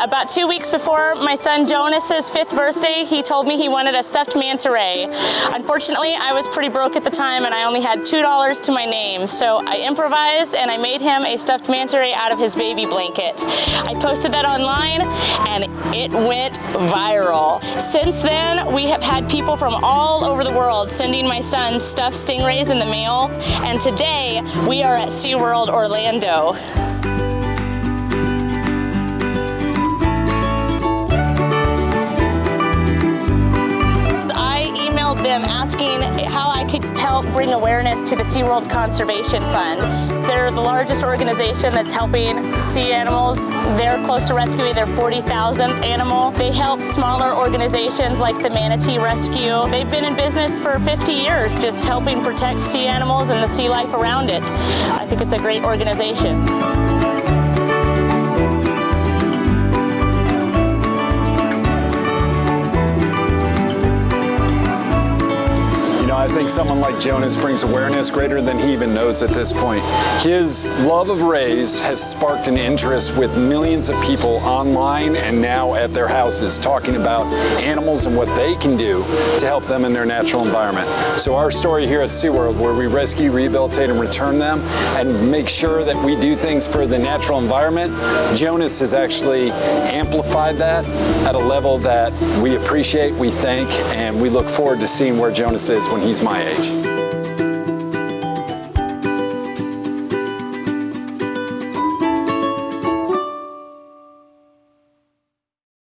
about two weeks before my son Jonas's fifth birthday, he told me he wanted a stuffed manta ray. Unfortunately, I was pretty broke at the time and I only had $2 to my name, so I improvised and I made him a stuffed manta ray out of his baby blanket. I posted that online and it went viral. Since then, we have had people from all over the world sending my son stuffed stingrays in the mail, and today we are at SeaWorld Orlando. Them asking how I could help bring awareness to the SeaWorld Conservation Fund. They're the largest organization that's helping sea animals. They're close to rescuing their 40,000th animal. They help smaller organizations like the Manatee Rescue. They've been in business for 50 years just helping protect sea animals and the sea life around it. I think it's a great organization. Think someone like Jonas brings awareness greater than he even knows at this point. His love of rays has sparked an interest with millions of people online and now at their houses talking about animals and what they can do to help them in their natural environment. So our story here at SeaWorld where we rescue, rehabilitate, and return them and make sure that we do things for the natural environment, Jonas has actually amplified that at a level that we appreciate, we thank, and we look forward to seeing where Jonas is when he's my age.